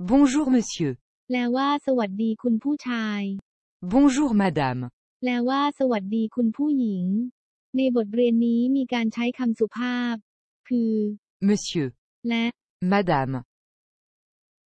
Bonjour monsieur. แปลว่า สวัสดีคุณผู้ชาย Bonjour madame. แปลว่า สวัสดีคุณผู้หญิง ในบทเรียนนี้มีการใช้คำสุภาพ คือ Monsieur. และ Madame.